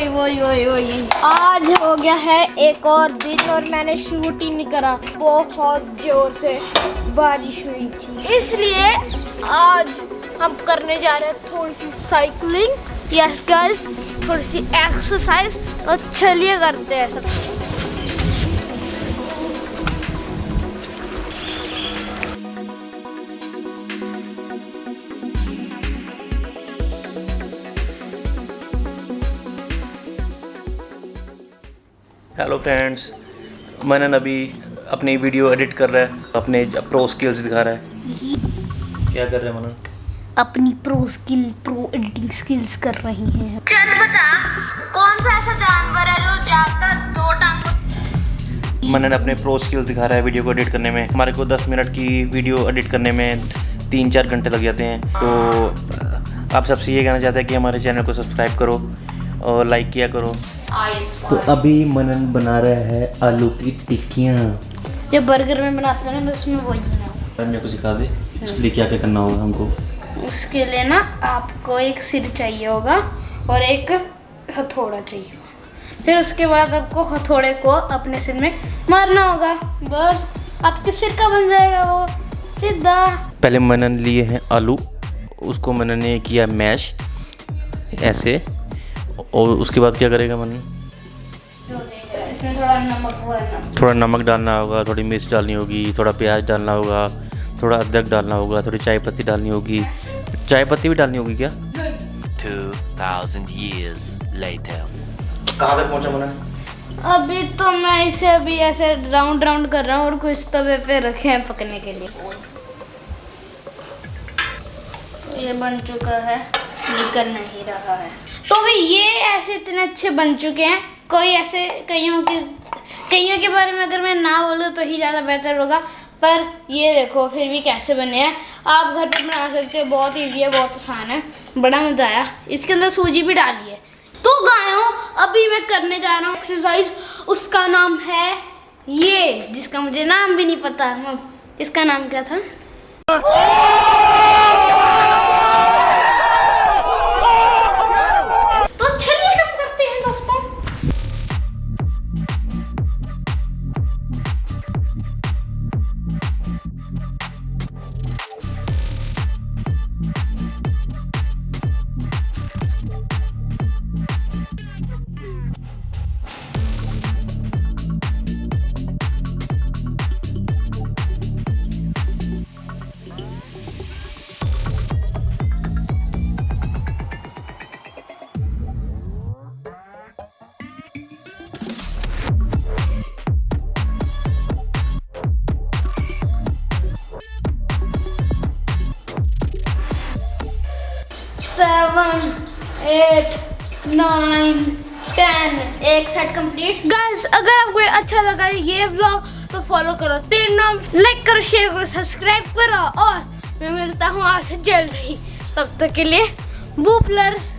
वही वही वही वही आज हो गया है एक और दिन और मैंने शूट ही नहीं करा। बहुत ज़ोर से बारिश हुई थी। इसलिए आज हम करने जा रहे हैं थोड़ी सी साइकिलिंग यस गाइस थोड़ी सी एक्सरसाइज और चलिए करते हैं सब। हेलो फ्रेंड्स मनन अभी अपनी वीडियो एडिट कर रहा है अपने प्रो स्किल्स दिखा रहा है। क्या कर रहे हैं मनन अपनी pro skill pro editing skills कर रही हैं। चल बता कौन सा ऐसा जानवर है जो ज़्यादातर दो टांगों मनन अपने प्रो स्किल्स दिखा रहा है वीडियो को एडिट करने में। हमारे को 10 मिनट की वीडियो एडिट करने में तीन चार घंटे लग जाते हैं। तो आप सबसे ये कहना चाहते हैं कि हमारे चैनल को सब्सक्राइब करो और लाइक किया करो। तो अभी मनन बना रहा है आलू की टिक्कियाँ। जो बर्गर में बनाते हैं ना उसमें वही सर मेरे को सिखा दे इसलिए क्या क्या करना होगा हमको। उसके लिए ना आपको एक सिर चाहिए होगा और एक हथौड़ा चाहिए होगा। फिर उसके बाद आपको हथौड़े को अपने सिर में मारना होगा। बस आपके सिर का बन जाएगा वो सीधा। पहले मनन लिए हैं आलू उसको मनन ने किया मैश ऐसे। और उसके बाद क्या करेगा इसमें थोड़ा नमक हुआ है ना थोड़ा नमक डालना होगा थोड़ी मिर्च डालनी होगी थोड़ा प्याज डालना होगा थोड़ा अदरक डालना होगा थोड़ी चाय पत्ती डालनी होगी। चाय पत्ती भी डालनी होगी क्या? 2,000 years later. कहाँ तक पहुँचा मनन अभी तो मैं इसे अभी ऐसे राउंड राउंड कर रहा हूँ और कुछ तवे पे रखे हैं पकने के लिए। तो ये बन चुका है निकल नहीं रहा है। तो भी ये ऐसे इतने अच्छे बन चुके हैं। कोई ऐसे कईयों के कईयों के बारे में अगर मैं ना बोलूँ तो ही ज़्यादा बेहतर होगा। पर ये देखो, फिर भी कैसे बने हैं। आप घर पर बना सकते हो, बहुत ईजी है, बहुत आसान है। बड़ा मज़ा आया। इसके अंदर सूजी भी डाली है। तो गायों, अभी मैं करने जा रहा हूँ एक्सरसाइज उसका नाम है ये, जिसका मुझे नाम भी नहीं पता। इसका नाम क्या था? सेवन एट नाइन टेन एक सेट कंप्लीट गाइस अगर आपको अच्छा लगा ये ब्लॉग तो फॉलो करो. तीन नाम लाइक करो शेयर करो सब्सक्राइब करो और मैं मिलता हूँ आपसे जल्द. ही तब तक के लिए बू प्लस